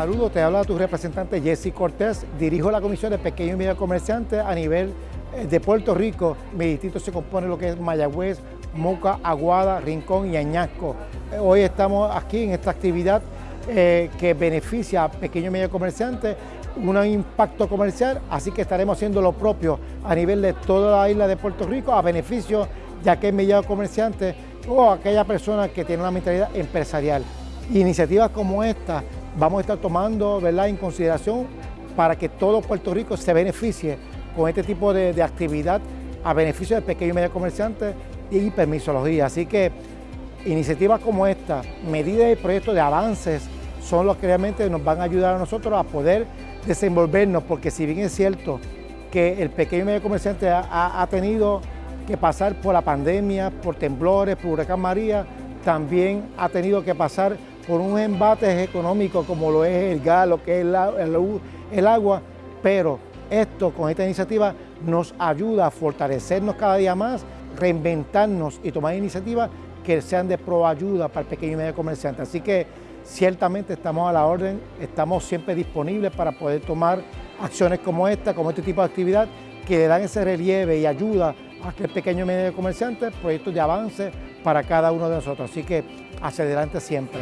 Saludos, te habla tu representante Jesse Cortés. Dirijo la Comisión de Pequeños y Medios Comerciantes a nivel eh, de Puerto Rico. Mi distrito se compone de lo que es Mayagüez, Moca, Aguada, Rincón y Añasco. Eh, hoy estamos aquí en esta actividad eh, que beneficia a pequeños y medios comerciantes, un impacto comercial, así que estaremos haciendo lo propio a nivel de toda la isla de Puerto Rico a beneficio de aquel medio comerciante o aquella persona que tiene una mentalidad empresarial. Iniciativas como esta vamos a estar tomando ¿verdad? en consideración para que todo Puerto Rico se beneficie con este tipo de, actividad a beneficio del pequeño y medio comerciante y permisología. Así que iniciativas como esta, medidas y proyectos de avances son los que realmente nos van a ayudar a nosotros a poder desenvolvernos, porque si bien es cierto que el pequeño y medio comerciante ha, ha tenido que pasar por la pandemia, por temblores, por huracán María, también ha tenido que pasar por un embate económico como lo es el gas, lo que es el, agua, pero esto con esta iniciativa nos ayuda a fortalecernos cada día más, reinventarnos y tomar iniciativas que sean de proayuda para el pequeño y medio comerciante. Así que ciertamente estamos a la orden, estamos siempre disponibles para poder tomar acciones como esta, como este tipo de actividad, que le dan ese relieve y ayuda a que el pequeño y medio comerciante, proyectos de avance para cada uno de nosotros. Así que hacia adelante siempre.